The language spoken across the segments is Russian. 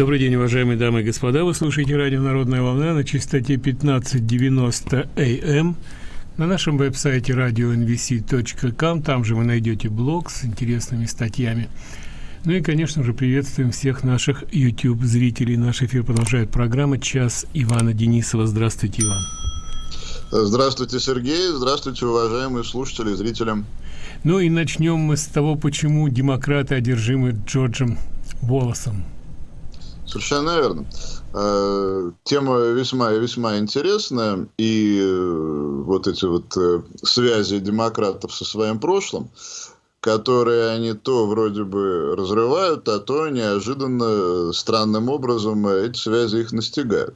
Добрый день, уважаемые дамы и господа. Вы слушаете радио «Народная волна» на частоте 1590 АМ. На нашем веб-сайте radionvc.com. Там же вы найдете блог с интересными статьями. Ну и, конечно же, приветствуем всех наших YouTube-зрителей. Наш эфир продолжает программа «Час Ивана Денисова». Здравствуйте, Иван. Здравствуйте, Сергей. Здравствуйте, уважаемые слушатели и зрители. Ну и начнем мы с того, почему демократы одержимы Джорджем Волосом. Совершенно верно. Э, тема весьма и весьма интересная, и э, вот эти вот э, связи демократов со своим прошлым, которые они то вроде бы разрывают, а то неожиданно странным образом эти связи их настигают.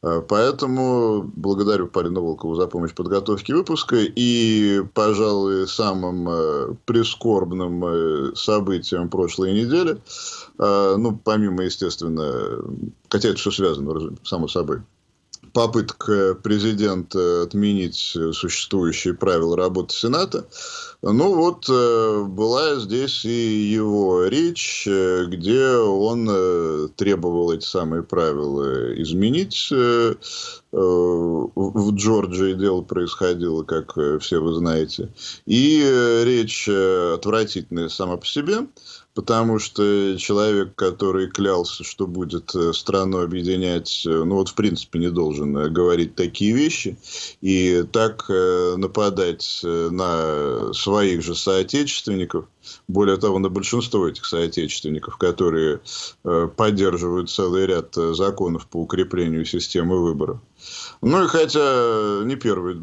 Поэтому благодарю Полину Волкову за помощь в подготовке выпуска. И, пожалуй, самым прискорбным событием прошлой недели ну, помимо, естественно, хотя это все связано, само собой, попытка президента отменить существующие правила работы Сената. Ну вот, э, была здесь и его речь, э, где он э, требовал эти самые правила изменить. В Джорджии дело происходило, как все вы знаете. И речь отвратительная сама по себе потому что человек, который клялся, что будет э, страну объединять, э, ну вот в принципе не должен э, говорить такие вещи и так нападать на своих же соотечественников, более того, на большинство этих соотечественников, которые поддерживают целый ряд законов по укреплению системы выборов. Ну и хотя не первый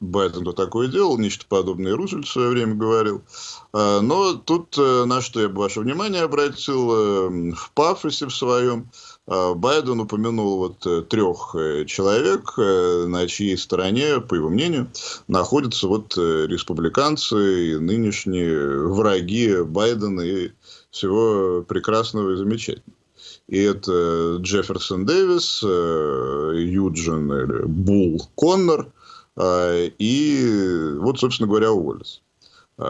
Байден, то такое делал, нечто подобное Рузвельт в свое время говорил, но тут э, на что я бы ваше внимание обратил, э, в пафосе в своем, Байден упомянул вот э, трех человек, на чьей стороне, по его мнению, находятся вот республиканцы и нынешние враги Байдена и всего прекрасного и замечательного. И это Джефферсон Дэвис, э, Юджин Бул Коннор э, и вот, собственно говоря, Уоллес.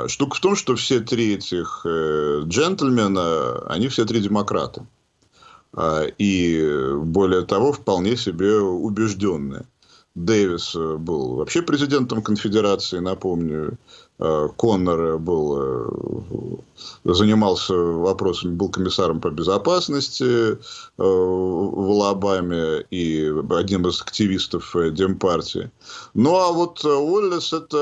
Штука в том, что все три этих э, джентльмена, они все три демократы. А, и более того, вполне себе убежденные. Дэвис был вообще президентом конфедерации, напомню. Э, Коннор был, э, занимался вопросами, был комиссаром по безопасности э, в Алабаме и одним из активистов Демпартии. Ну, а вот Уоллес – это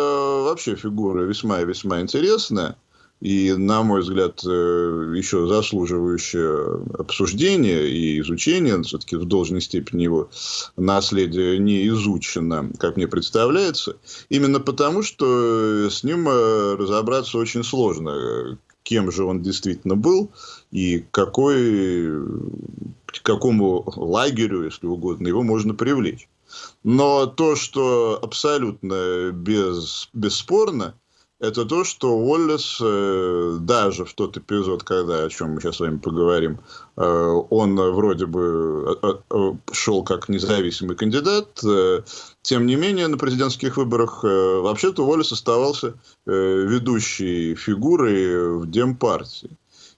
вообще фигура весьма и весьма интересная и, на мой взгляд, э, еще заслуживающее обсуждения и изучения, все-таки в должной степени его наследие не изучено, как мне представляется, именно потому, что с ним э, разобраться очень сложно, кем же он действительно был и какой, к какому лагерю, если угодно, его можно привлечь. Но то, что абсолютно без, бесспорно – это то, что Уоллес э, даже в тот эпизод, когда, о чем мы сейчас с вами поговорим, э, он вроде бы э, шел как независимый кандидат, тем не менее на президентских выборах вообще-то Уоллес оставался ведущей фигурой в Демпартии.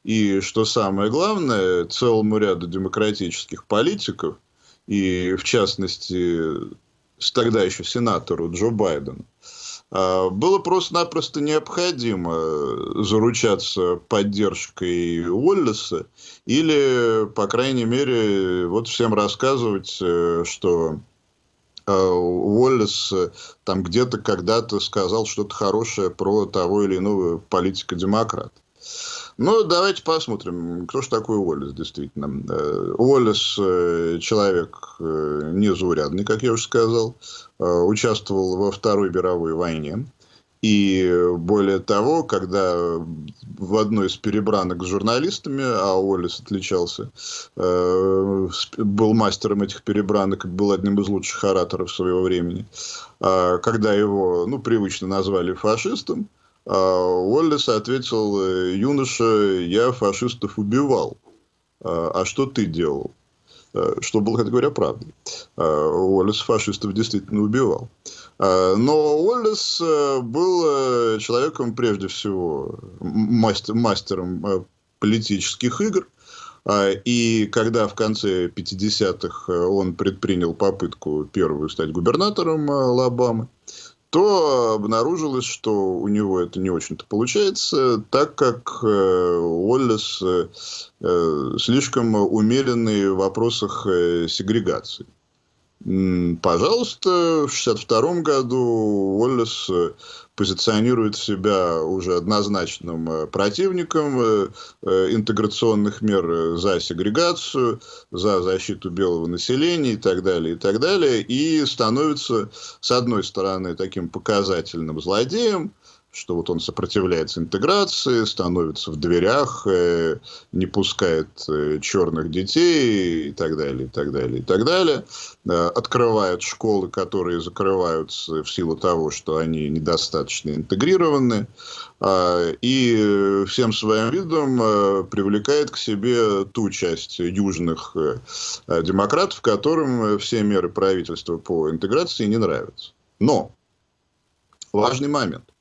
И что самое главное, целому ряду демократических политиков, и в частности тогда еще сенатору Джо Байдену, было просто-напросто необходимо заручаться поддержкой Уоллеса или, по крайней мере, вот всем рассказывать, э, что а, Уоллес э, там где-то когда-то сказал что-то хорошее про того или иного политика-демократа. Ну, давайте посмотрим, кто же такой Уоллес, действительно. Э, Уоллес э, человек э, незаурядный, как я уже сказал, участвовал во Второй мировой войне. И более того, когда в одной из перебранок с журналистами, а Уоллес отличался, был мастером этих перебранок, был одним из лучших ораторов своего времени, а когда его, ну, привычно назвали фашистом, Уоллес ответил, э, юноша, я фашистов убивал. А, а что ты делал? А, что было, как говоря, правдой. Уоллес фашистов действительно убивал. Но Уоллес э, был э, человеком, прежде всего, мастер, мастером политических игр. А, и когда в конце 50-х он предпринял попытку первую стать губернатором Алабамы, то обнаружилось, что у него это не очень-то получается, так как Уоллес слишком умеренный в вопросах сегрегации. Пожалуйста, в 1962 году Уоллес э, позиционирует себя уже однозначным э, противником э, интеграционных мер за сегрегацию, за защиту белого населения и так далее, и так далее, и становится, с одной стороны, таким показательным злодеем, что вот он сопротивляется интеграции, становится в дверях, э, не пускает э, черных детей и так далее, и так далее, и так далее. Э, открывает школы, которые закрываются в силу того, что они недостаточно интегрированы. И всем своим видом привлекает к себе ту часть южных демократов, которым все меры правительства по интеграции не нравятся. Но важный момент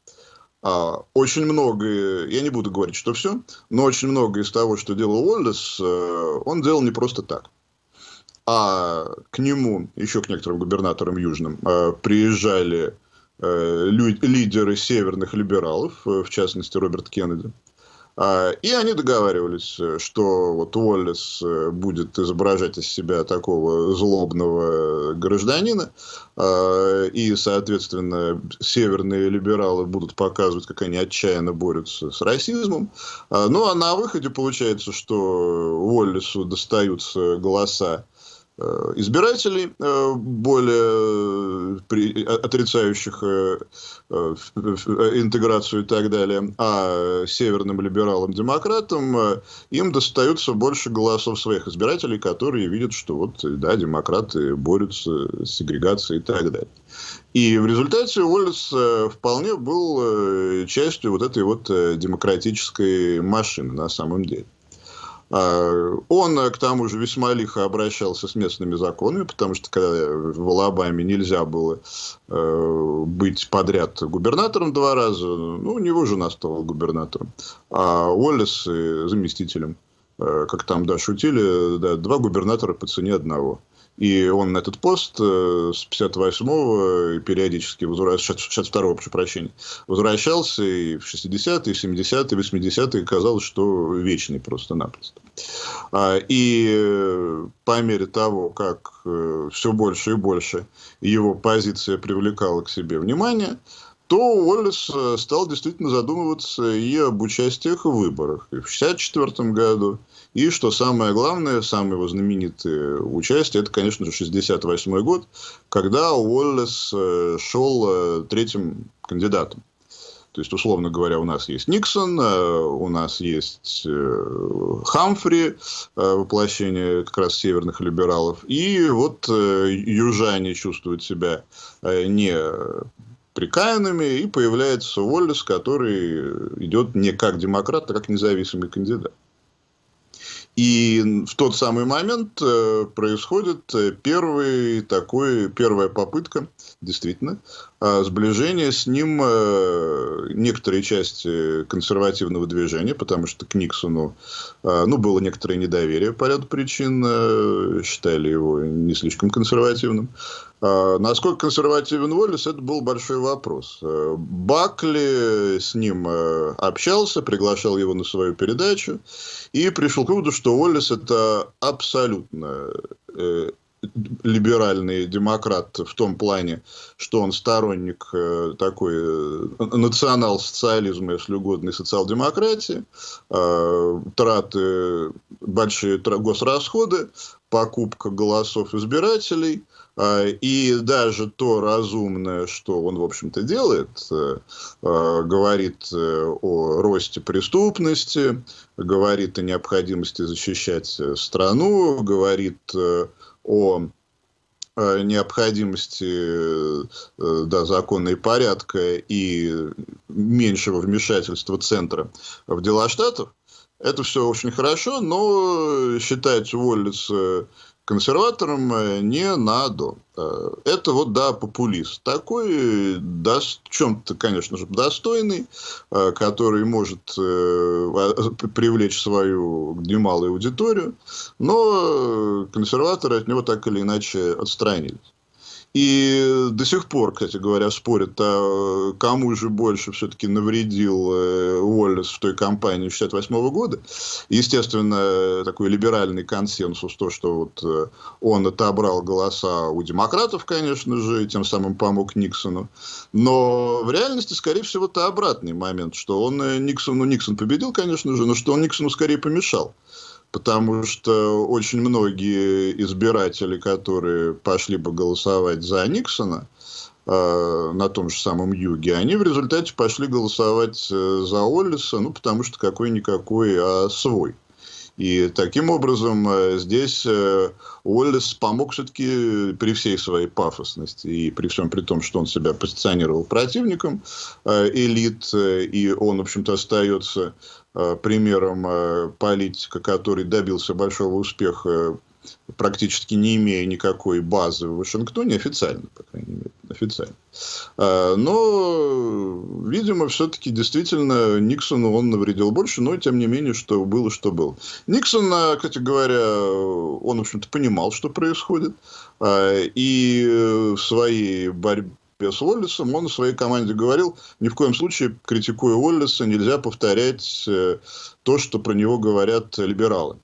очень многое, я не буду говорить, что все, но очень многое из того, что делал Уоллес, э, он делал не просто так. А к нему, еще к некоторым губернаторам южным, э, приезжали э, лидеры северных либералов, в частности Роберт Кеннеди, а, и они договаривались, что вот Уоллес э, будет изображать из себя такого злобного гражданина, а, и, соответственно, северные либералы будут показывать, как они отчаянно борются с расизмом. А, ну, а на выходе получается, что Уоллесу достаются голоса Э, избирателей, э, более э, отрицающих интеграцию и так далее, а северным либералам-демократам им достается больше голосов своих избирателей, которые видят, что вот, да, демократы борются с сегрегацией и так далее. И в результате Уоллес вполне был частью вот этой вот демократической машины на самом деле. А, он, к тому же, весьма лихо обращался с местными законами, потому что когда в Алабаме нельзя было э, быть подряд губернатором два раза, ну, у него жена стала губернатором, а Уоллес заместителем. Э, как там, да, шутили, да, два губернатора по цене одного. И он на этот пост э, с 58-го периодически возвращался, 62-го, прошу прощения, возвращался и в 60-е, 70-е, 80-е казалось, что вечный просто-напросто. А, и э, по мере того, как э, все больше и больше его позиция привлекала к себе внимание, то Уоллес стал действительно задумываться и об участиях в выборах. И в 1964 году, и, что самое главное, самое его знаменитое участие, это, конечно же, 68 год, когда Уоллес э, шел э, третьим кандидатом. То есть, условно говоря, у нас есть Никсон, э, у нас есть Хамфри, воплощение как раз северных либералов. И вот южане чувствуют себя не прикаянными, и появляется Уоллес, который идет не как демократ, а как независимый кандидат. И в тот самый момент э, происходит э, первый такой, первая попытка, действительно, а, сближения с ним э, некоторые части консервативного движения, потому что к Никсону а, ну, было некоторое недоверие по ряду причин, считали его не слишком консервативным. А, насколько консервативен Уоллес, это был большой вопрос. Бакли с ним общался, приглашал его на свою передачу и пришел к выводу, что Уоллес это абсолютно э, либеральный демократ в том плане, что он сторонник такой национал-социализма, если угодно, и социал-демократии, траты, большие госрасходы, покупка голосов избирателей – и даже то разумное, что он, в общем-то, делает, э, э, говорит э, о росте преступности, говорит о необходимости защищать страну, говорит о необходимости да, закона и порядка и меньшего вмешательства центра в дела штатов. Это все очень хорошо, но считать Уоллес консерваторам не надо. Это вот, да, популист. Такой, да, в чем-то, конечно же, достойный, который может привлечь свою немалую аудиторию, но консерваторы от него так или иначе отстранились. И до сих пор, кстати говоря, спорят, а кому же больше все-таки навредил э, Уоллес в той кампании 68 года. Естественно, такой либеральный консенсус, то, что вот э, он отобрал голоса у демократов, конечно же, и тем самым помог Никсону. Но в реальности, скорее всего, это обратный момент, что он э, Никсону, Никсон победил, конечно же, но что он Никсону скорее помешал потому что очень многие избиратели, которые пошли бы голосовать за Никсона э, на том же самом юге, они в результате пошли голосовать э, за Оллиса, ну, потому что какой-никакой, а свой. И таким образом э, здесь э, Уоллес помог все-таки при всей своей пафосности и при всем при том, что он себя позиционировал противником э, элит, и он, в общем-то, остается примером политика, который добился большого успеха практически не имея никакой базы в Вашингтоне, официально, по крайней мере, официально. А, но, видимо, все-таки действительно Никсону он навредил больше, но тем не менее, что было, что было. Никсон, кстати говоря, он, в общем-то, понимал, что происходит, и в своей борьбе с Уоллесом, он своей команде говорил, ни в коем случае, критикуя Уоллеса, нельзя повторять э, то, что про него говорят либералы.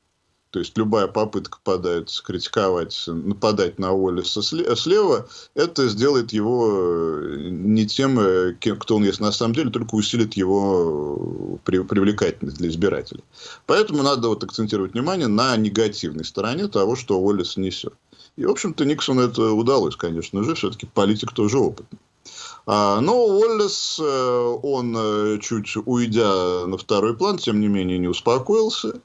То есть любая попытка подать, критиковать, нападать на Уоллеса слева, это сделает его э, не тем, э, кто он есть на самом деле, только усилит его привлекательность для избирателей. Поэтому надо вот акцентировать внимание на негативной стороне того, что Уоллес несет. И, в общем-то, Никсону это удалось, конечно же, все-таки политик тоже опытный. А, но Уоллес, он чуть уйдя на второй план, тем не менее не успокоился.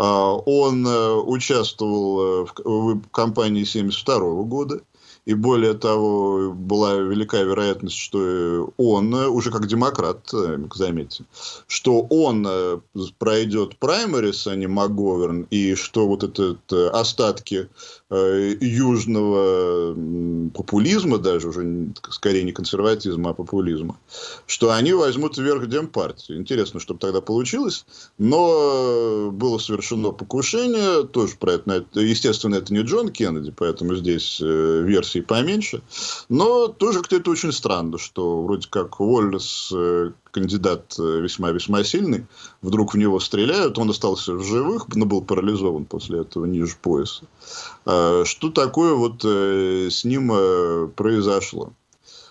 А, он э, участвовал э, в кампании 1972 года. И более того, была велика вероятность, что он, э, уже как демократ, заметьте, что он пройдет праймерис, а не МакГоверн, и что вот этот остатки Э, южного популизма, даже уже скорее не консерватизма, а популизма, что они возьмут вверх Демпартию. Интересно, что тогда получилось, но было совершено покушение, тоже про это, естественно, это не Джон Кеннеди, поэтому здесь э, версий поменьше, но тоже кто-то очень странно, что вроде как Уоллес э, кандидат весьма-весьма сильный, вдруг в него стреляют, он остался в живых, но был парализован после этого ниже пояса. А, что такое вот э, с ним э, произошло?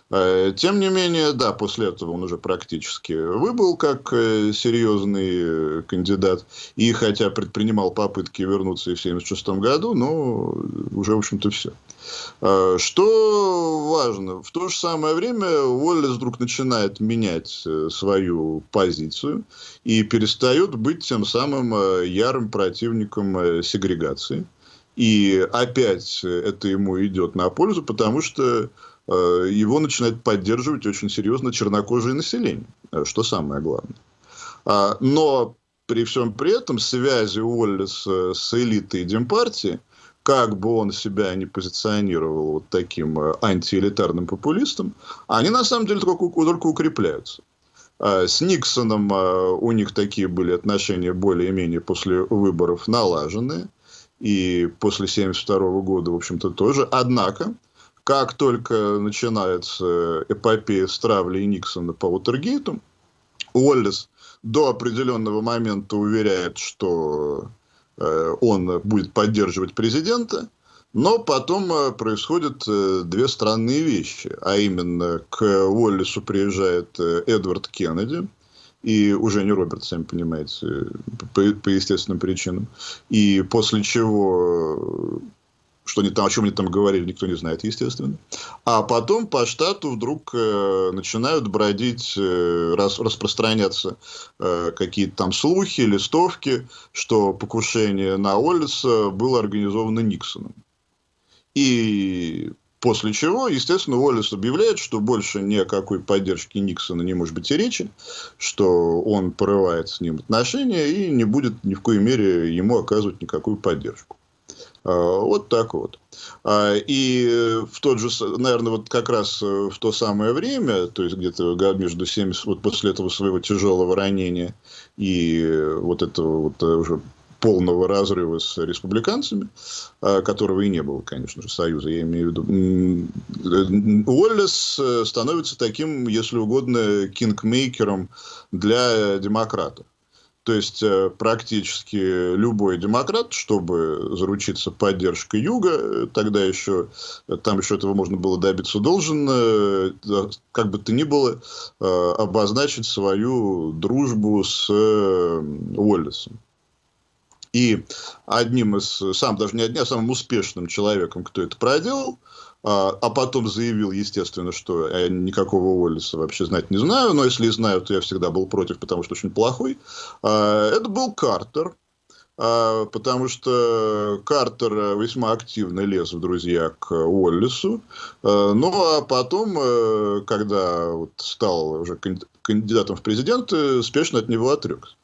Тем не менее, да, после этого он уже практически выбыл как э, серьезный кандидат. И хотя предпринимал попытки вернуться и в 1976 году, но уже, в общем-то, все. А, что важно, в то же самое время Уоллес вдруг начинает менять свою позицию и перестает быть тем самым ярым противником сегрегации. И опять это ему идет на пользу, потому что э, его начинает поддерживать очень серьезно чернокожее население, э, что самое главное. А, но при всем при этом связи Уоллеса с элитой Демпартии, как бы он себя не позиционировал вот таким э, антиэлитарным популистом, они на самом деле только, только укрепляются. А, с Никсоном у них такие были отношения более-менее после выборов налаженные и после 1972 года, в общем-то, тоже. Однако, как только начинается эпопея с травлей Никсона по Утергейту, Уоллес до определенного момента уверяет, что э, он будет поддерживать президента, но потом э, происходят э, две странные вещи. А именно, к Уоллесу приезжает э, Эдвард Кеннеди, и уже не Роберт, сами понимаете, по, по естественным причинам. И после чего что они там, о чем они там говорили, никто не знает, естественно. А потом по штату вдруг э, начинают бродить, э, рас, распространяться э, какие-то там слухи, листовки, что покушение на Оллиса было организовано Никсоном. И После чего, естественно, Уоллес объявляет, что больше ни о какой поддержке Никсона не может быть и речи, что он порывает с ним отношения и не будет ни в коей мере ему оказывать никакую поддержку. Вот так вот. И в тот же, наверное, вот как раз в то самое время, то есть где-то между 70, вот после этого своего тяжелого ранения и вот этого вот уже полного разрыва с республиканцами, а, которого и не было, конечно же, союза, я имею в виду. Уоллес э, становится таким, если угодно, кингмейкером для демократов. То есть э, практически любой демократ, чтобы заручиться поддержкой Юга, э, тогда еще, там еще этого можно было добиться, должен, как бы то ни было, обозначить свою дружбу с Уоллесом. И одним из, сам даже не одним, а самым успешным человеком, кто это проделал, а, а потом заявил, естественно, что я никакого Уоллиса вообще знать не знаю, но если и знаю, то я всегда был против, потому что очень плохой. А, это был Картер, а, потому что Картер весьма активно лез в друзья к Уоллису. Ну, а потом, э, когда стал уже кандидатом в президенты, спешно от него отрекся.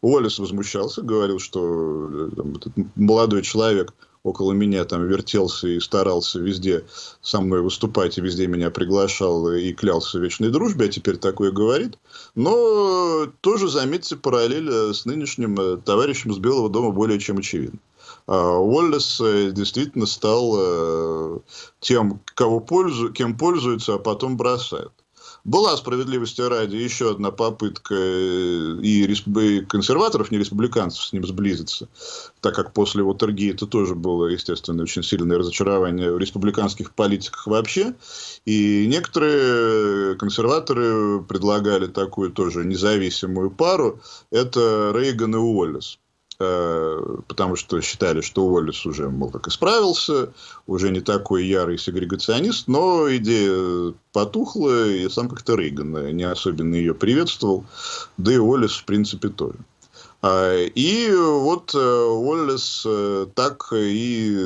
Уоллес возмущался, говорил, что э, там, этот молодой человек около меня там вертелся и старался везде со мной выступать, и везде меня приглашал и клялся в вечной дружбе, а теперь такое говорит. Но тоже, заметьте, параллель э, с нынешним э, товарищем с Белого дома более чем очевидно. А Уоллес действительно стал тем, кого пользу, кем пользуется, а потом бросает. Была справедливости ради еще одна попытка э, и консерваторов, не республиканцев, с ним сблизиться, так как после Вотергейта тоже было, естественно, очень сильное разочарование в республиканских политиках вообще. И некоторые консерваторы предлагали такую тоже независимую пару. Это Рейган и Уоллес. Э, потому что считали, что Уоллес уже, мол, как исправился, уже не такой ярый сегрегационист, но идея потухла, и сам как-то Рейган не особенно ее приветствовал, да и Уоллес, в принципе, тоже. А, и вот э, Уоллес э, так и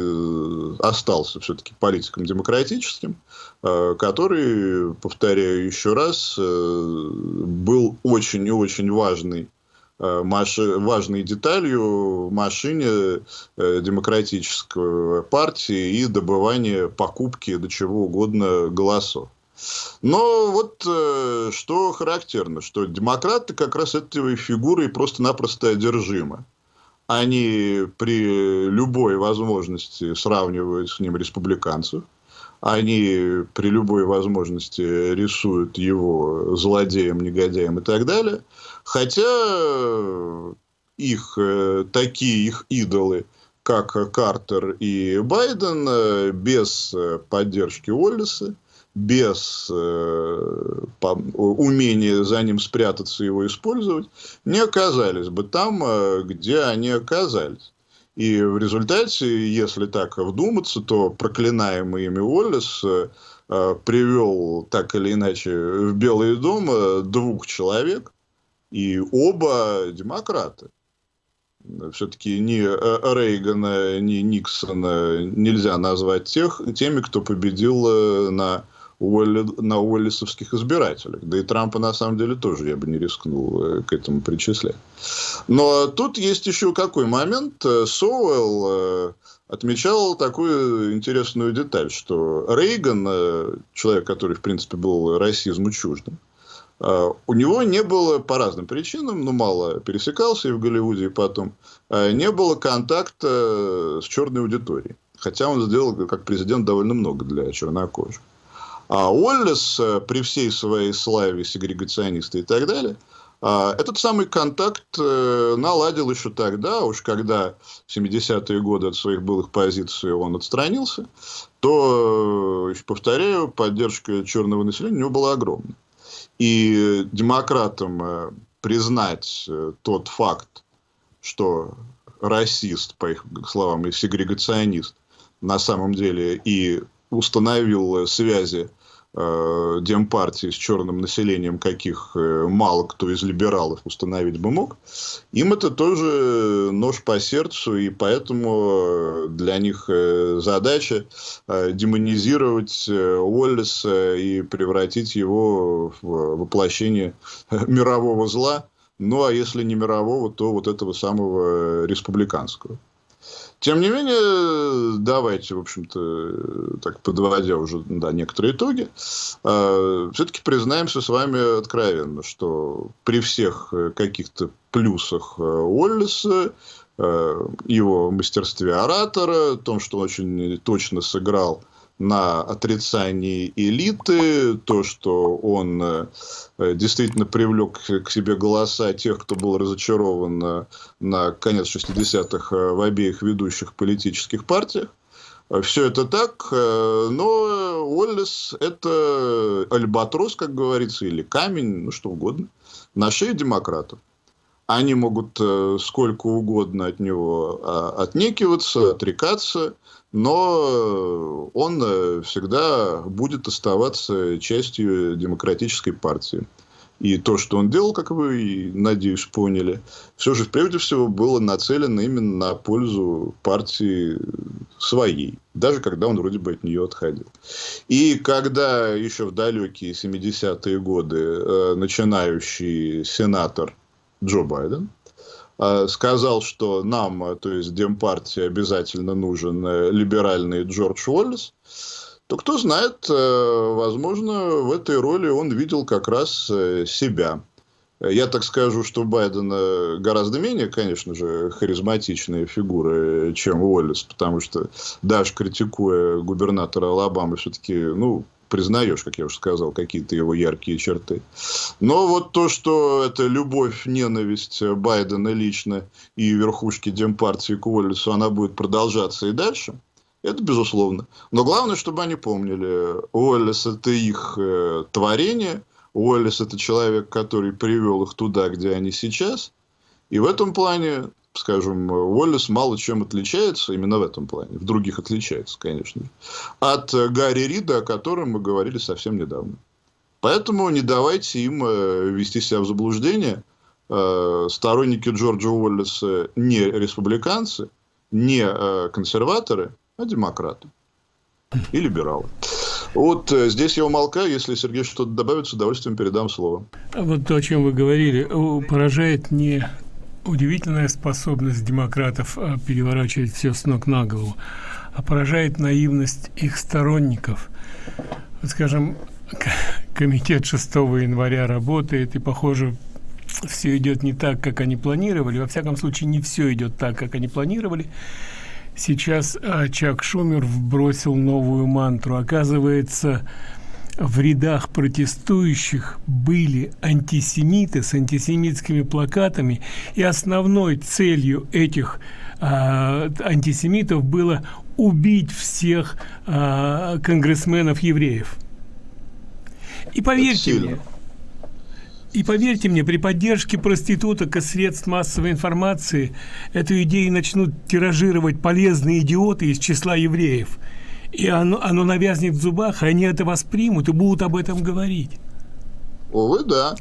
остался все-таки политиком демократическим, который, повторяю еще раз, был очень и очень важный Э, важной деталью в машине э, демократической партии и добывания покупки до чего угодно голосов. Но вот э, что характерно, что демократы как раз этой фигурой просто-напросто одержимы. Они при любой возможности сравнивают с ним республиканцев. Они при любой возможности рисуют его злодеем, негодяем и так далее. Хотя их э, такие их идолы, как Картер и Байден, э, без э, поддержки Уоллеса, без умения за ним спрятаться и его использовать, не оказались бы там, где они оказались. И в результате, если так вдуматься, то проклинаемый ими Уоллес привел так или иначе в Белый дом двух человек, и оба демократы. Все-таки ни э, Рейгана, ни Никсона нельзя назвать тех, теми, кто победил э, на, Уолли, на уоллисовских избирателях. Да и Трампа, на самом деле, тоже я бы не рискнул э, к этому причислять. Но тут есть еще какой момент. Соуэлл отмечал такую интересную деталь, что Рейган, человек, который, в принципе, был расизму чуждым, у него не было по разным причинам, ну, мало пересекался и в Голливуде, и потом, а, не было контакта с черной аудиторией. Хотя он сделал, как президент, довольно много для чернокожих. А Уоллес, э, при всей своей славе сегрегациониста и так далее, а, этот самый контакт э, наладил еще тогда, уж когда в 70-е годы от своих былых позиций он отстранился, то, э, повторяю, поддержка черного населения у него была огромная. И демократам э, признать э, тот факт, что расист, по их словам, и сегрегационист на самом деле и установил связи э, демпартии с черным населением, каких э, мало кто из либералов установить бы мог, им это тоже нож по сердцу, и поэтому для них э, задача э, демонизировать э, Уоллеса и превратить его в воплощение мирового зла, ну а если не мирового, то вот этого самого республиканского. Тем не менее, давайте, в общем-то, так подводя уже да, некоторые итоги, э, все-таки признаемся с вами откровенно, что при всех каких-то плюсах Уоллеса, э, его мастерстве оратора, том, что он очень точно сыграл на отрицании элиты, то, что он э, действительно привлек к себе голоса тех, кто был разочарован на, на конец 60-х э, в обеих ведущих политических партиях. Все это так, э, но Уоллес – это альбатрос, как говорится, или камень, ну что угодно, на шее демократов. Они могут сколько угодно от него а, отнекиваться, отрекаться – но он э, всегда будет оставаться частью демократической партии. И то, что он делал, как вы, надеюсь, поняли, все же прежде всего было нацелено именно на пользу партии своей, даже когда он вроде бы от нее отходил. И когда еще в далекие 70-е годы э, начинающий сенатор Джо Байден Э, сказал, что нам, э, то есть Демпартии, обязательно нужен э, либеральный Джордж Уоллес, то кто знает, возможно, в этой роли он видел как раз себя. Я так скажу, что Байден гораздо менее, конечно же, харизматичная фигура, чем Уоллес, потому что даже критикуя губернатора Алабамы, все-таки, ну, признаешь, как я уже сказал, какие-то его яркие черты. Но вот то, что это любовь, ненависть Байдена лично и верхушки Демпартии к Уоллесу, она будет продолжаться и дальше, это безусловно. Но главное, чтобы они помнили, Уоллес – это их э, творение, Уоллес – это человек, который привел их туда, где они сейчас. И в этом плане скажем, Уоллес мало чем отличается, именно в этом плане, в других отличается, конечно, от Гарри Рида, о котором мы говорили совсем недавно. Поэтому не давайте им э, вести себя в заблуждение. Э, сторонники Джорджа Уоллеса не республиканцы, не э, консерваторы, а демократы и либералы. Вот здесь я умолкаю. Если Сергей что-то добавит, с удовольствием передам слово. Вот то, о чем вы говорили, поражает не удивительная способность демократов э, переворачивать все с ног на голову, а поражает наивность их сторонников. Вот, скажем, комитет 6 января работает, и, похоже, все идет не так, как они планировали. Во всяком случае, не все идет так, как они планировали. Сейчас э, Чак Шумер вбросил новую мантру. Оказывается, в рядах протестующих были антисемиты с антисемитскими плакатами, и основной целью этих а, антисемитов было убить всех а, конгрессменов евреев. И поверьте мне, и поверьте мне, при поддержке проституток и средств массовой информации эту идею начнут тиражировать полезные идиоты из числа евреев – и оно, оно навязнет в зубах, и они это воспримут и будут об этом говорить. Увы, да.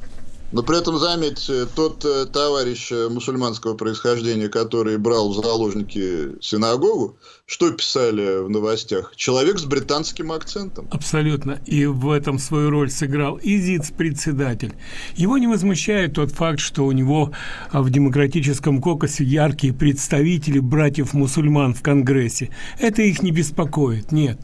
Но при этом, заметьте, тот э, товарищ э, мусульманского происхождения, который брал в заложники синагогу, что писали в новостях? Человек с британским акцентом. Абсолютно. И в этом свою роль сыграл ИЗИЦ-председатель. Его не возмущает тот факт, что у него а, в демократическом кокосе яркие представители братьев-мусульман в Конгрессе. Это их не беспокоит, нет.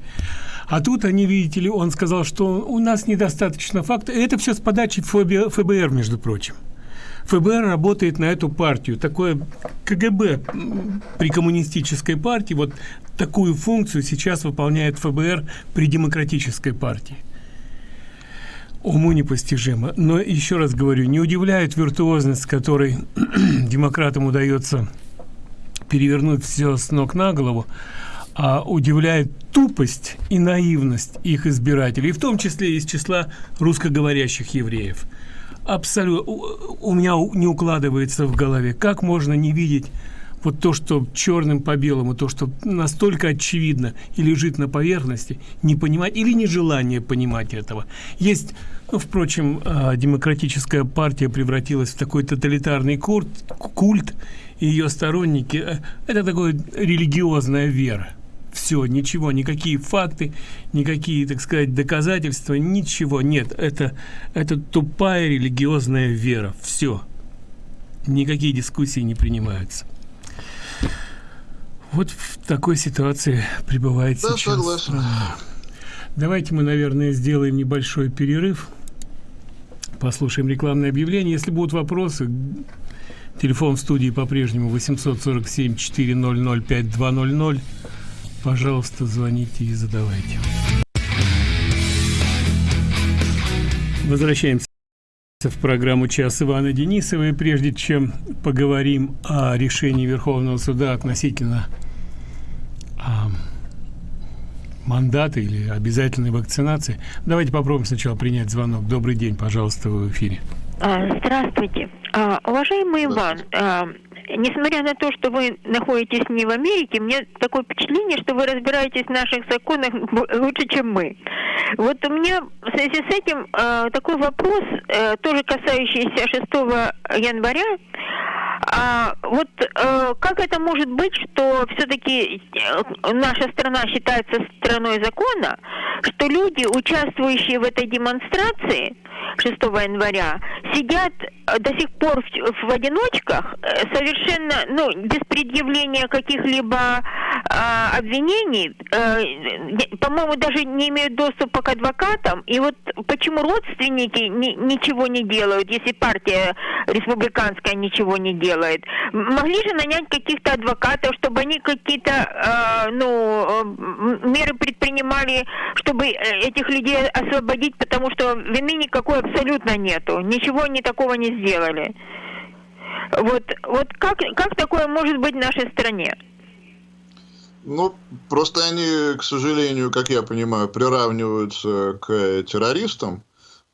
А тут они, видите ли, он сказал, что у нас недостаточно фактов. Это все с подачи ФБР, между прочим. ФБР работает на эту партию. Такое КГБ при коммунистической партии, вот такую функцию сейчас выполняет ФБР при демократической партии. Уму непостижимо. Но еще раз говорю, не удивляет виртуозность, которой демократам удается перевернуть все с ног на голову а удивляет тупость и наивность их избирателей, в том числе из числа русскоговорящих евреев. Абсолютно. У меня не укладывается в голове, как можно не видеть вот то, что черным по белому, то, что настолько очевидно и лежит на поверхности, не понимать или нежелание понимать этого. Есть, ну, впрочем, а, демократическая партия превратилась в такой тоталитарный культ, культ и ее сторонники э, – это такая религиозная вера все, ничего, никакие факты, никакие, так сказать, доказательства, ничего нет. Это, это тупая религиозная вера. Все. Никакие дискуссии не принимаются. Вот в такой ситуации пребывает да, сейчас согласен. Давайте мы, наверное, сделаем небольшой перерыв, послушаем рекламное объявление. Если будут вопросы, телефон в студии по-прежнему 847-400-5200. Пожалуйста, звоните и задавайте. Возвращаемся в программу «Час Ивана Денисова». И прежде чем поговорим о решении Верховного суда относительно а, мандата или обязательной вакцинации, давайте попробуем сначала принять звонок. Добрый день, пожалуйста, вы в эфире. А, здравствуйте. А, уважаемый Иван, а, несмотря на то, что вы находитесь не в Америке, мне такое впечатление, что вы разбираетесь в наших законах лучше, чем мы. Вот у меня в связи с этим э, такой вопрос, э, тоже касающийся 6 января. А вот э, как это может быть, что все-таки э, наша страна считается страной закона, что люди, участвующие в этой демонстрации 6 января, сидят до сих пор в, в одиночках, э, совершенно, ну, без предъявления каких-либо э, обвинений, э, по-моему, даже не имеют доступа к адвокатам. И вот почему родственники ни, ничего не делают, если партия республиканская ничего не делает? Могли же нанять каких-то адвокатов, чтобы они какие-то, э, ну, э, меры предпринимали, чтобы этих людей освободить, потому что вины никакой абсолютно нету. Ничего они такого не сделали. Вот, вот как, как такое может быть в нашей стране? Ну, просто они, к сожалению, как я понимаю, приравниваются к террористам.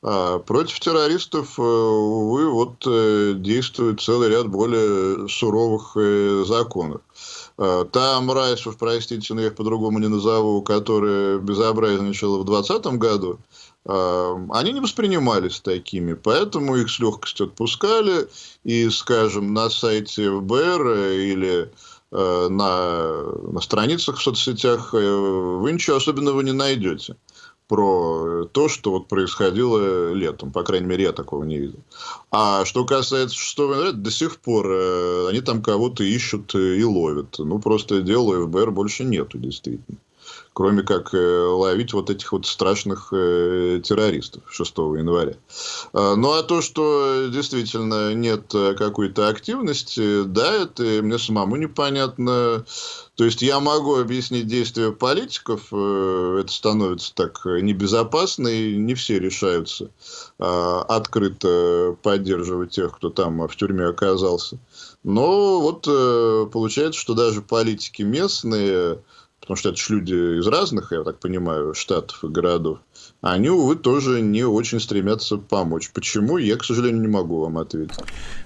А против террористов, э, увы, вот э, действует целый ряд более суровых э, законов. А, та мразь, уж простите, но я их по-другому не назову, которая безобразничала в 2020 году, они не воспринимались такими, поэтому их с легкостью отпускали, и, скажем, на сайте ФБР или э, на, на страницах в соцсетях э, вы ничего особенного не найдете про то, что вот происходило летом. По крайней мере, я такого не видел. А что касается 6 января, до сих пор э, они там кого-то ищут и ловят. Ну, просто дела ФБР больше нету, действительно кроме как э, ловить вот этих вот страшных э, террористов 6 января. А, ну, а то, что действительно нет э, какой-то активности, да, это мне самому непонятно. То есть, я могу объяснить действия политиков, это становится так небезопасно, и не все решаются а, открыто поддерживать тех, кто там в тюрьме оказался. Но вот получается, что даже политики местные, потому что это же люди из разных, я так понимаю, штатов и городов, они, увы, тоже не очень стремятся помочь. Почему, я, к сожалению, не могу вам ответить.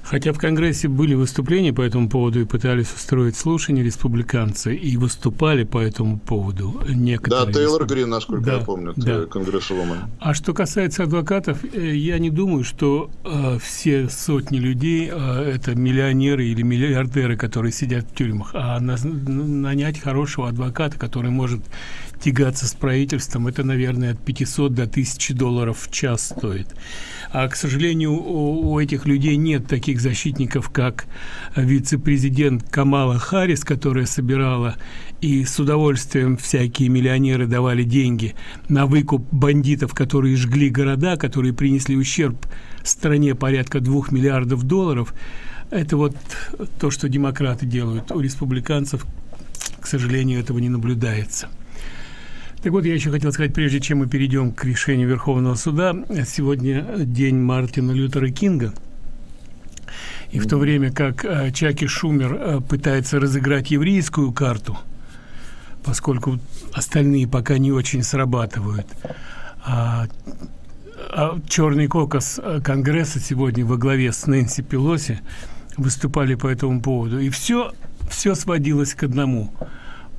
Хотя в Конгрессе были выступления по этому поводу и пытались устроить слушания республиканцы, и выступали по этому поводу некоторые. Да, Тейлор Грин, насколько да, я помню, да. конгрессвумен. А что касается адвокатов, э, я не думаю, что э, все сотни людей э, это миллионеры или миллиардеры, которые сидят в тюрьмах, а на, нанять хорошего адвоката, который может тягаться с правительством, это, наверное, от 500 до 1000 долларов в час стоит. А, к сожалению, у, у этих людей нет таких защитников, как вице-президент Камала Харрис, которая собирала и с удовольствием всякие миллионеры давали деньги на выкуп бандитов, которые жгли города, которые принесли ущерб стране порядка двух миллиардов долларов. Это вот то, что демократы делают. У республиканцев, к сожалению, этого не наблюдается. Так вот, я еще хотел сказать, прежде чем мы перейдем к решению Верховного суда, сегодня день Мартина Лютера Кинга. И в то время как э, Чаки Шумер э, пытается разыграть еврейскую карту, поскольку остальные пока не очень срабатывают, а, а черный кокос Конгресса сегодня во главе с Нэнси Пелоси выступали по этому поводу. И все, все сводилось к одному –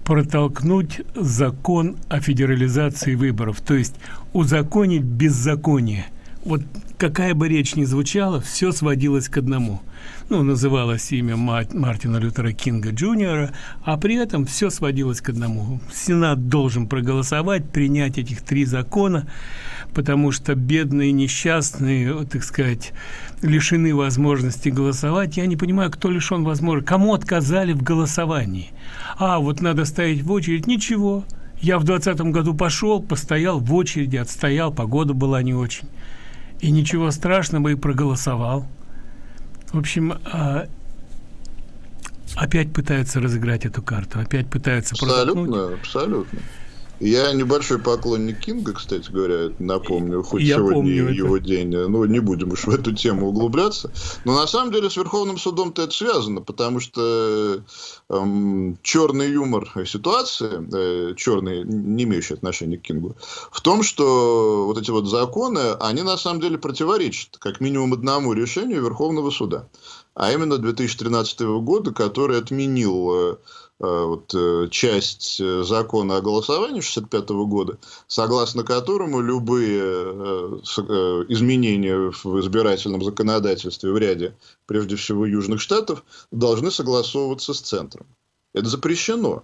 протолкнуть закон о федерализации выборов, то есть узаконить беззаконие, вот какая бы речь ни звучала, все сводилось к одному. Ну, называлось имя Мартина Лютера Кинга Джуниора, а при этом все сводилось к одному. Сенат должен проголосовать, принять этих три закона, потому что бедные, несчастные, так сказать, лишены возможности голосовать. Я не понимаю, кто лишен возможности, кому отказали в голосовании. А, вот надо стоять в очередь. Ничего. Я в двадцатом году пошел, постоял в очереди, отстоял, погода была не очень. И ничего страшного, и проголосовал. В общем, а, опять пытаются разыграть эту карту, опять пытаются Абсолютно, абсолютно. Я небольшой поклонник Кинга, кстати говоря, напомню, хоть Я сегодня помню его это. день, ну, не будем уж в эту тему углубляться. Но на самом деле с Верховным судом-то это связано, потому что эм, черный юмор ситуации, э, черный, не имеющий отношения к Кингу, в том, что вот эти вот законы, они на самом деле противоречат как минимум одному решению Верховного суда. А именно 2013 года, который отменил э, Э, вот, э, часть закона о голосовании 65 года, согласно которому любые изменения в избирательном законодательстве в ряде, прежде всего, южных штатов, должны согласовываться с центром. Это запрещено.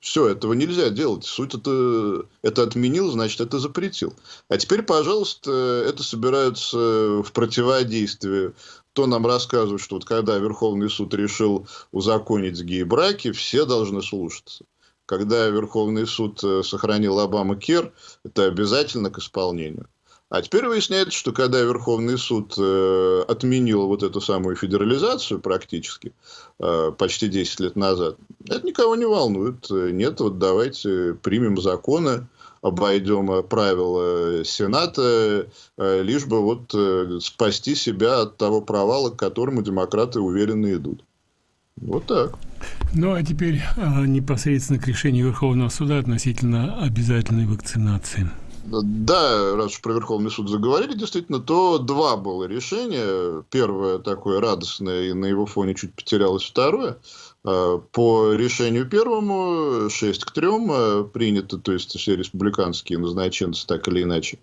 Все, этого нельзя делать. Суть это, это отменил, значит, это запретил. А теперь, пожалуйста, это собираются в противодействие кто нам рассказывает, что вот когда Верховный суд решил узаконить гей-браки, все должны слушаться. Когда Верховный суд э, сохранил Обама Кер, это обязательно к исполнению. А теперь выясняется, что когда Верховный суд э, отменил вот эту самую федерализацию практически, э, почти 10 лет назад, это никого не волнует. Нет, вот давайте примем законы, обойдем э, правила Сената, э, лишь бы вот э, спасти себя от того провала, к которому демократы уверенно идут. Вот так. Ну, а теперь а, непосредственно к решению Верховного суда относительно обязательной вакцинации. Да, раз уж про Верховный суд заговорили, действительно, то два было решения. Первое такое радостное, и на его фоне чуть потерялось второе. Э, по решению первому 6 к 3 э, принято, то есть все республиканские назначенцы так или иначе,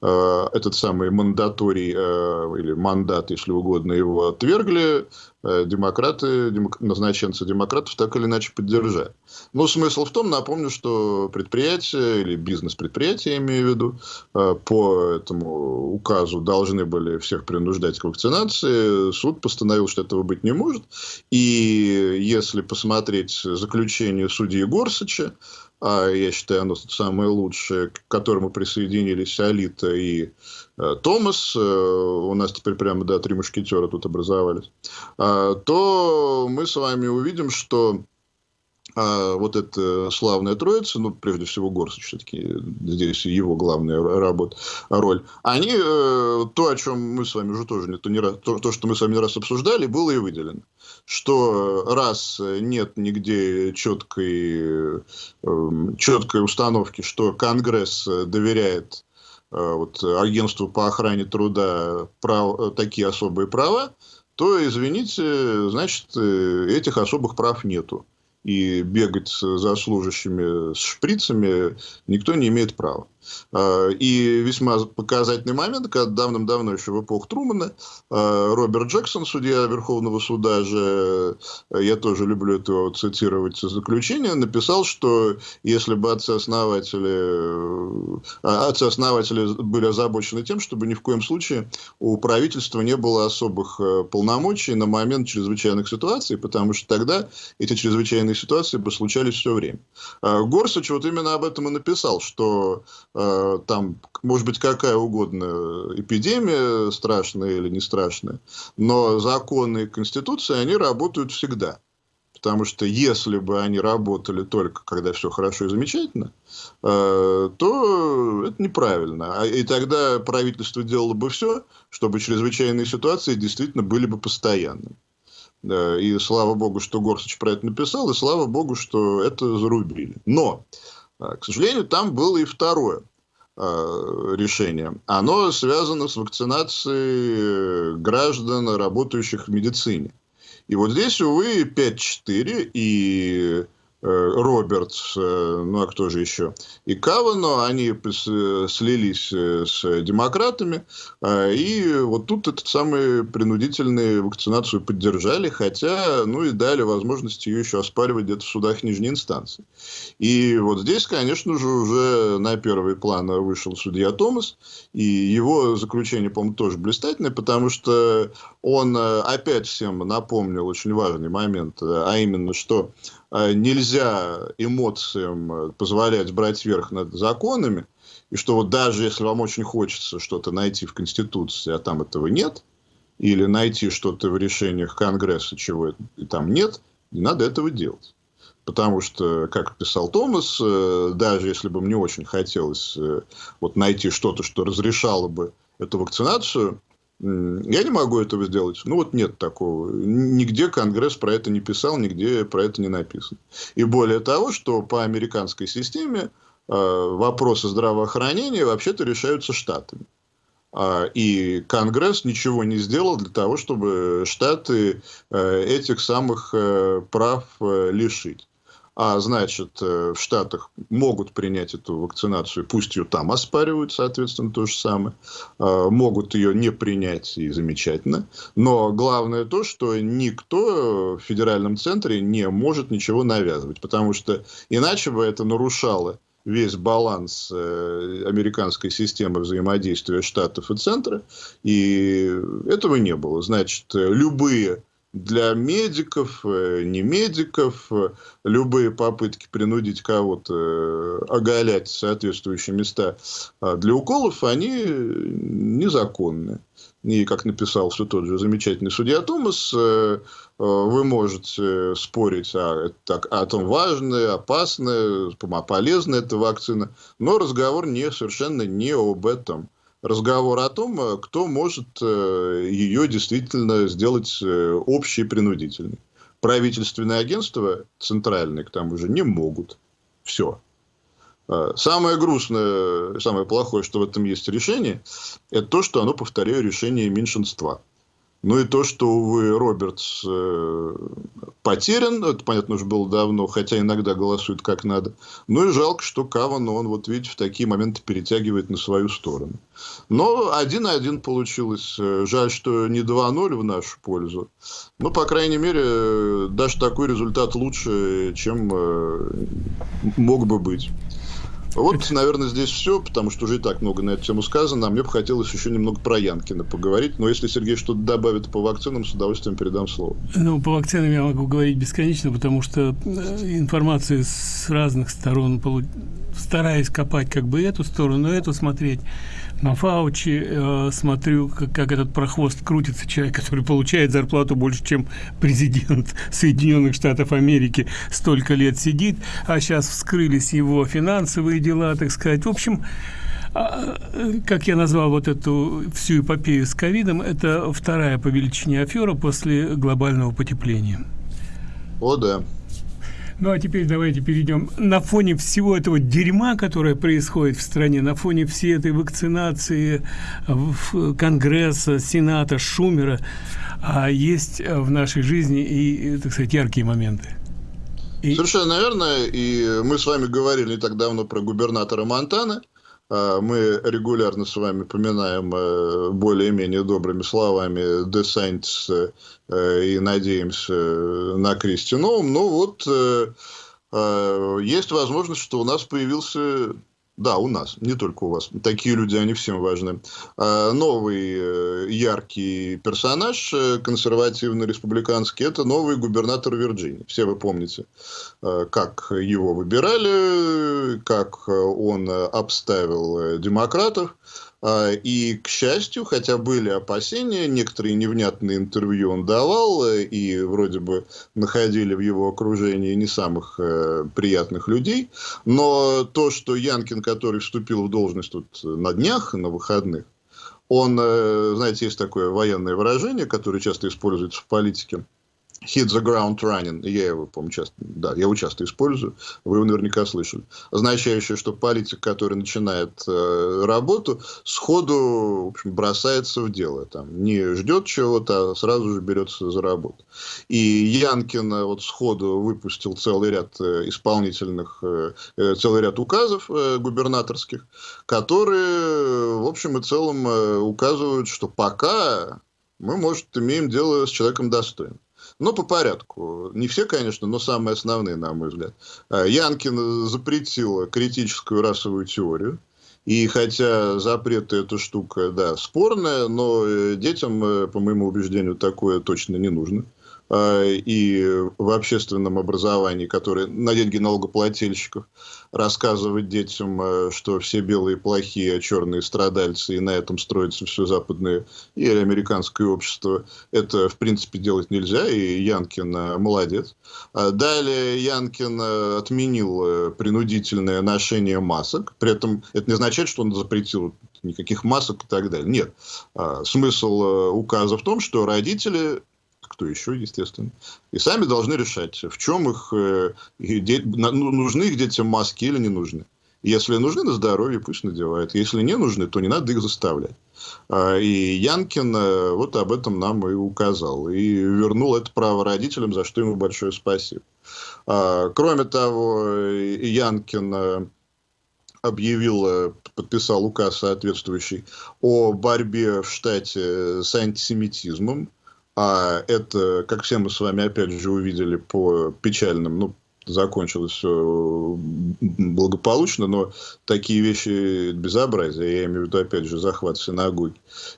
э, этот самый мандаторий или мандат, если угодно, его отвергли, демократы, демок... назначенцы демократов так или иначе поддержали. Но смысл в том, напомню, что предприятия или бизнес-предприятия, имею в виду, по этому указу должны были всех принуждать к вакцинации. Суд постановил, что этого быть не может. И если посмотреть заключение судьи Горсача, а я считаю, оно самое лучшее, к которому присоединились Алита и э, Томас, э, у нас теперь прямо, да, три мушкетера тут образовались, э, то мы с вами увидим, что а вот эта славная троица, ну, прежде всего, Горсович, все-таки здесь его главная работа, роль, они, э, то, о чем мы с вами уже тоже, то, не раз, то, что мы с вами не раз обсуждали, было и выделено. Что раз нет нигде четкой, э, четкой установки, что Конгресс доверяет э, вот, агентству по охране труда прав, такие особые права, то, извините, значит, этих особых прав нету и бегать за служащими с шприцами никто не имеет права. А, и весьма показательный момент, когда давным-давно еще в эпоху Трумана а, Роберт Джексон, судья Верховного суда же, я тоже люблю это цитировать заключение, написал, что если бы отцы-основатели, а, отцы-основатели были озабочены тем, чтобы ни в коем случае у правительства не было особых полномочий на момент чрезвычайных ситуаций, потому что тогда эти чрезвычайные ситуации бы случались все время. Горсач вот именно об этом и написал, что Э, там, может быть, какая угодно эпидемия, страшная или не страшная, но законы и конституции, они работают всегда. Потому что если бы они работали только когда все хорошо и замечательно, э, то это неправильно. А, и тогда правительство делало бы все, чтобы чрезвычайные ситуации действительно были бы постоянными. И слава богу, что Горсович про это написал, и слава богу, что это зарубили. Но к сожалению, там было и второе а, решение. Оно связано с вакцинацией граждан, работающих в медицине. И вот здесь, увы, 5-4, и Робертс, ну а кто же еще, и Кавано, они слились с демократами, и вот тут этот самый принудительную вакцинацию поддержали, хотя, ну и дали возможность ее еще оспаривать где-то в судах нижней инстанции. И вот здесь, конечно же, уже на первый план вышел судья Томас, и его заключение, по-моему, тоже блистательное, потому что он опять всем напомнил очень важный момент, а именно, что Э, нельзя эмоциям э, позволять брать верх над законами, и что вот даже если вам очень хочется что-то найти в Конституции, а там этого нет, или найти что-то в решениях Конгресса, чего там нет, не надо этого делать. Потому что, как писал Томас, э, даже если бы мне очень хотелось вот найти что-то, что разрешало бы эту вакцинацию, я не могу этого сделать. Ну, вот нет такого. Нигде Конгресс про это не писал, нигде про это не написано. И более того, что по американской системе э, вопросы здравоохранения вообще-то решаются штатами. А, и Конгресс ничего не сделал для того, чтобы штаты э, этих самых э, прав лишить а значит, э, в Штатах могут принять эту вакцинацию, пусть ее там оспаривают, соответственно, то же самое, а, могут ее не принять, и замечательно. Но главное то, что никто в федеральном центре не может ничего навязывать, потому что иначе бы это нарушало весь баланс э, американской системы взаимодействия штатов и центра, и этого не было. Значит, любые для медиков, э, не медиков, э, любые попытки принудить кого-то э, оголять соответствующие места а для уколов, они незаконны. И, как написал все тот же замечательный судья Томас, вы можете спорить о, о том, важная, опасная, полезная эта вакцина, но разговор не, совершенно не об этом разговор о том, э, кто может э, ее действительно сделать э, общей принудительной. Правительственные агентства центральные, к тому же, не могут. Все. Самое грустное, самое плохое, что в этом есть решение, это то, что оно, повторяю, решение меньшинства. Ну и то, что, увы, Робертс э, потерян, это, понятно, уже было давно, хотя иногда голосует как надо. Ну и жалко, что Каван, он, вот видите, в такие моменты перетягивает на свою сторону. Но 1-1 получилось. Жаль, что не 2-0 в нашу пользу. Но, по крайней мере, даже такой результат лучше, чем э, мог бы быть. Вот, наверное, здесь все, потому что уже и так много на эту тему сказано. А мне бы хотелось еще немного про Янкина поговорить. Но если Сергей что-то добавит по вакцинам, с удовольствием передам слово. Ну, по вакцинам я могу говорить бесконечно, потому что э, информация с разных сторон, стараюсь копать как бы эту сторону, эту смотреть на Фаучи э, смотрю, как, как этот прохвост крутится, человек, который получает зарплату больше, чем президент Соединенных Штатов Америки, столько лет сидит, а сейчас вскрылись его финансовые дела, так сказать. В общем, а, как я назвал вот эту всю эпопею с ковидом, это вторая по величине афера после глобального потепления. О, да. Ну а теперь давайте перейдем на фоне всего этого дерьма, которое происходит в стране, на фоне всей этой вакцинации Конгресса, Сената, Шумера, а есть в нашей жизни и, так сказать, яркие моменты. И... Совершенно верно. И мы с вами говорили не так давно про губернатора Монтана. А, мы регулярно с вами поминаем э, более-менее добрыми словами Десантис э, и надеемся на Кристи Новым. Но вот э, есть возможность, что у нас появился да, у нас, не только у вас. Такие люди, они всем важны. А, новый э, яркий персонаж, э, консервативно-республиканский, это новый губернатор Вирджинии. Все вы помните, э, как его выбирали, как он обставил демократов. А, и, к счастью, хотя были опасения, некоторые невнятные интервью он давал, э, и вроде бы находили в его окружении не самых э, приятных людей, но то, что Янкин, который вступил в должность тут на днях, на выходных, он, э, знаете, есть такое военное выражение, которое часто используется в политике, hit the ground running. Я его, по-моему, часто, да, я его часто использую. Вы его наверняка слышали. Означающее, что политик, который начинает э, работу, сходу, в общем, бросается в дело. Там, не ждет чего-то, а сразу же берется за работу. И Янкин э, вот сходу выпустил целый ряд э, исполнительных, э, э, целый ряд указов э, губернаторских, которые, в общем и целом, э, указывают, что пока мы, может, имеем дело с человеком достойным. Но по порядку. Не все, конечно, но самые основные, на мой взгляд. А, Янкин запретил критическую расовую теорию. И хотя запреты эта штука, да, спорная, но э, детям, э, по моему убеждению, такое точно не нужно. А, и в общественном образовании, которое на деньги налогоплательщиков, рассказывать детям, э, что все белые плохие, а черные страдальцы, и на этом строится все западное и американское общество, это, в принципе, делать нельзя, и Янкин э, молодец. А далее Янкин э, отменил принудительное ношение масок, при этом это не означает, что он запретил никаких масок и так далее. Нет. А смысл указа в том, что родители кто еще, естественно. И сами должны решать, в чем их, э, ну, нужны их детям маски или не нужны. Если нужны на здоровье, пусть надевают. Если не нужны, то не надо их заставлять. А, и Янкин э, вот об этом нам и указал. И вернул это право родителям, за что ему большое спасибо. А, кроме того, Янкин э, объявил, подписал указ соответствующий о борьбе в штате с антисемитизмом. А это, как все мы с вами опять же увидели по печальным, ну, закончилось все благополучно, но такие вещи безобразие, я имею в виду, опять же, захват синагоги,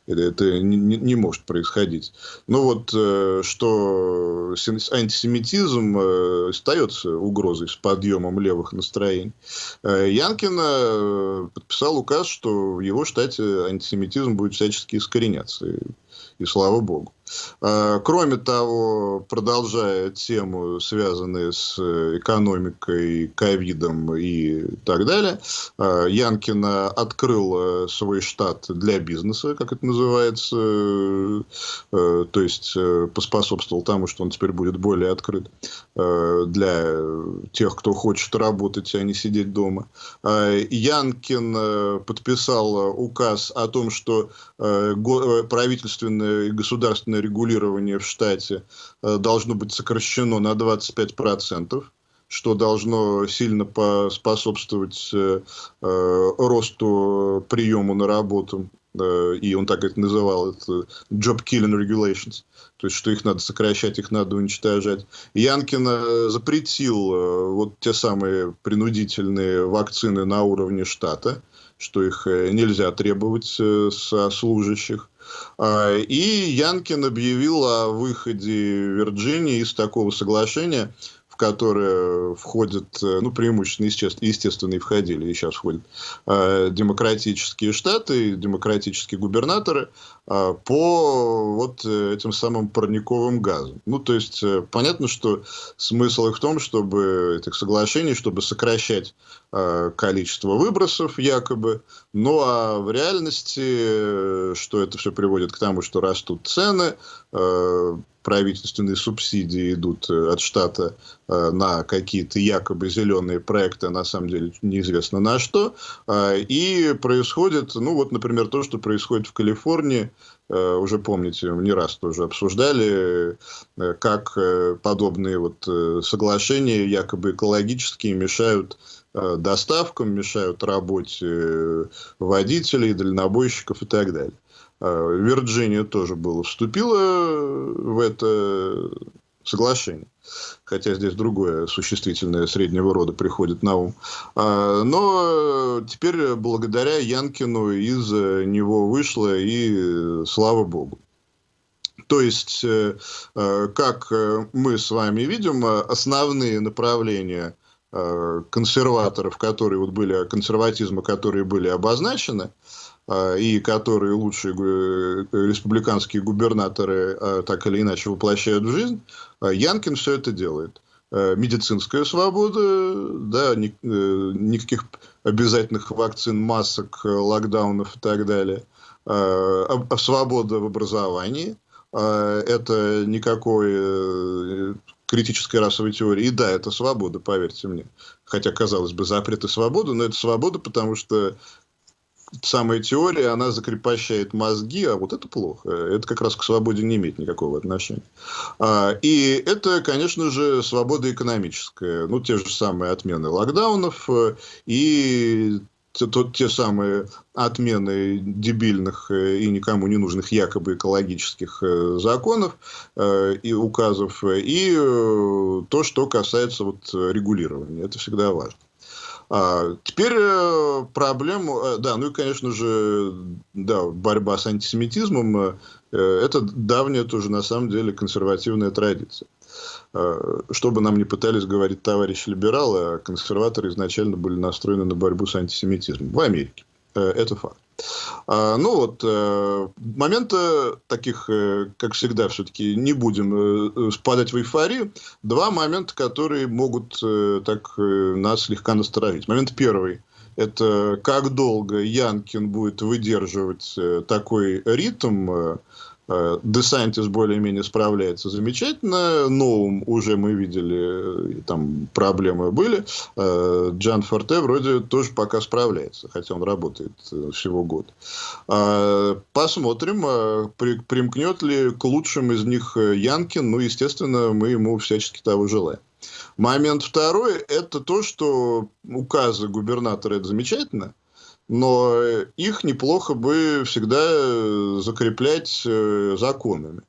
это, это не, не может происходить. Ну вот, э, что антисемитизм э, остается угрозой с подъемом левых настроений. Э, Янкин подписал указ, что в его штате антисемитизм будет всячески искореняться и слава богу. А, кроме того, продолжая тему, связанную с э, экономикой, ковидом и так далее, а, Янкина открыл э, свой штат для бизнеса, как это называется, э, то есть поспособствовал тому, что он теперь будет более открыт для тех, кто хочет работать, а не сидеть дома. А, Янкин подписал указ о том, что правительственное и государственное регулирование в штате э, должно быть сокращено на 25%, что должно сильно поспособствовать э, э, росту приему на работу и он так это называл, это job killing regulations, то есть, что их надо сокращать, их надо уничтожать. Янкин запретил вот те самые принудительные вакцины на уровне штата, что их нельзя требовать со служащих. А, и Янкин объявил о выходе Вирджинии из такого соглашения, в которое входят, э, ну, преимущественно, естественно, и входили, и сейчас входят э, демократические штаты, демократические губернаторы э, по вот этим самым парниковым газам. Ну, то есть, понятно, что смысл их в том, чтобы этих соглашений, чтобы сокращать количество выбросов якобы, ну а в реальности, что это все приводит к тому, что растут цены, правительственные субсидии идут э, от штата э, на какие-то якобы зеленые проекты, а на самом деле неизвестно на что. И происходит, ну вот, например, то, что происходит в Калифорнии, э, уже помните, не раз тоже обсуждали, как подобные вот соглашения якобы экологические мешают доставкам, мешают работе водителей, дальнобойщиков и так далее. А, Вирджиния тоже было, вступила в это соглашение. Хотя здесь другое существительное среднего рода приходит на ум. А, но теперь благодаря Янкину из него вышло и слава богу. То есть, э, э, как мы с вами видим, основные направления э, консерваторов, которые вот были, консерватизма, которые были обозначены, а, и которые лучшие э, республиканские губернаторы а, так или иначе воплощают в жизнь, а Янкин все это делает. Медицинская свобода, да, ни, э, никаких обязательных вакцин, масок, локдаунов и так далее. Свобода в образовании, это никакой критической расовой теории. И да, это свобода, поверьте мне. Хотя, казалось бы, запрет и свобода, но это свобода, потому что самая теория, она закрепощает мозги, а вот это плохо. Это как раз к свободе не имеет никакого отношения. А, и это, конечно же, свобода экономическая. Ну, те же самые отмены локдаунов э, и те, те самые отмены дебильных э, и никому не нужных якобы экологических э, законов и указов, и то, что касается вот регулирования. Это всегда важно. А, теперь э, проблему, э, да, ну и, конечно же, да, борьба с антисемитизмом, э, это давняя тоже, на самом деле, консервативная традиция. Что бы нам не пытались говорить товарищи либералы, а консерваторы изначально были настроены на борьбу с антисемитизмом в Америке. Это факт. А, ну вот, э, момента таких, э, как всегда, все-таки не будем э, спадать в эйфорию. Два момента, которые могут так нас слегка насторожить. Момент первый – это как долго Янкин будет выдерживать такой ритм, Э, Десантис более-менее справляется замечательно. Новым уже мы видели, э, там проблемы были. Э, Джан Форте вроде тоже пока справляется, хотя он работает всего год. Посмотрим, примкнет ли к лучшим из них Янкин. Ну, естественно, мы ему всячески того желаем. Момент второй – это то, что указы губернатора – это замечательно, но их неплохо бы всегда э, закреплять э, законами.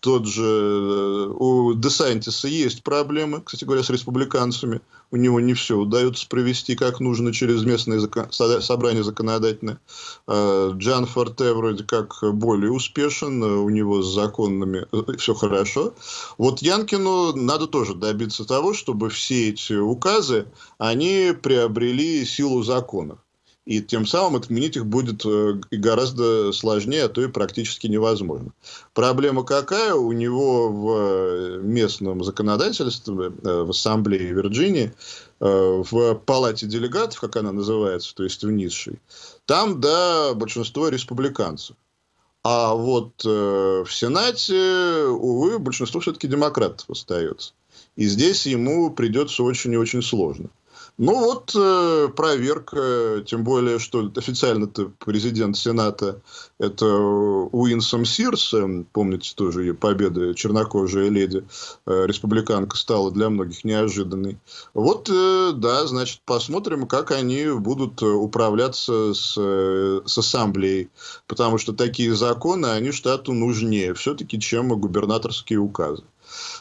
Тот же э, у Десантиса есть проблемы, кстати говоря, с республиканцами. У него не все удается провести как нужно через местное закон... собрание законодательное. Джан Форте вроде как более успешен, у него с законными все хорошо. Вот Янкину надо тоже добиться того, чтобы все эти указы, они приобрели силу законов и тем самым отменить их будет э, гораздо сложнее, а то и практически невозможно. Проблема какая? У него в э, местном законодательстве, э, в Ассамблее Вирджинии, в палате делегатов, как она называется, то есть в низшей, там, да, большинство республиканцев. А вот в Сенате, увы, большинство все-таки демократов остается. И здесь ему придется очень и очень сложно. Ну вот э, проверка, тем более, что официально-то президент Сената это Уинсом Сирс, помните тоже ее победа, чернокожая леди, э, республиканка стала для многих неожиданной. Вот, э, да, значит, посмотрим, как они будут управляться с, э, с ассамблеей, потому что такие законы, они штату нужнее все-таки, чем губернаторские указы.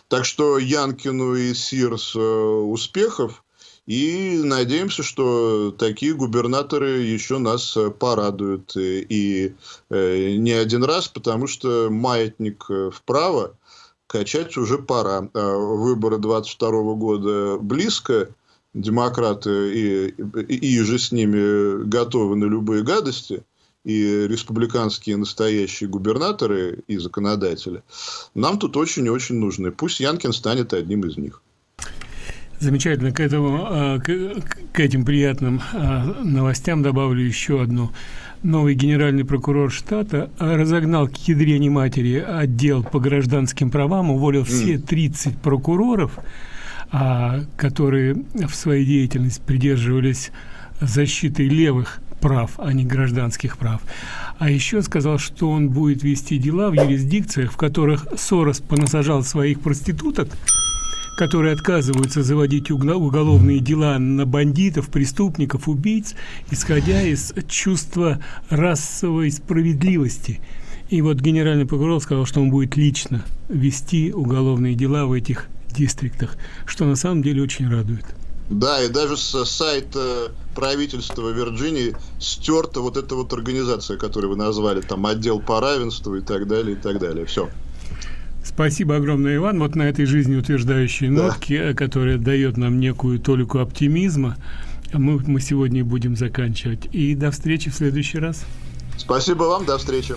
Так что Янкину и Сирс э, успехов. И надеемся, что такие губернаторы еще нас э, порадуют. И э, не один раз, потому что маятник э, вправо качать уже пора. Выборы 22 года близко. Демократы и, и, и же с ними готовы на любые гадости и республиканские настоящие губернаторы и законодатели, нам тут очень и очень нужны. Пусть Янкин станет одним из них. Замечательно. К, этому, а, к этим приятным а, новостям добавлю еще одну. Новый генеральный прокурор штата разогнал к ядрене матери отдел по гражданским правам, уволил все 30 прокуроров, а, которые в своей деятельности придерживались защиты левых прав, а не гражданских прав. А еще сказал, что он будет вести дела в юрисдикциях, в которых Сорос понасажал своих проституток, которые отказываются заводить уголовные дела на бандитов, преступников, убийц, исходя из чувства расовой справедливости. И вот генеральный прокурор сказал, что он будет лично вести уголовные дела в этих дистриктах, что на самом деле очень радует. Да, и даже с сайта правительства Вирджинии стерта вот эта вот организация, которую вы назвали, там отдел по равенству и так далее, и так далее. Все. Спасибо огромное, Иван. Вот на этой жизнеутверждающей да. нотке, которая дает нам некую толику оптимизма, мы, мы сегодня будем заканчивать. И до встречи в следующий раз. Спасибо вам, до встречи.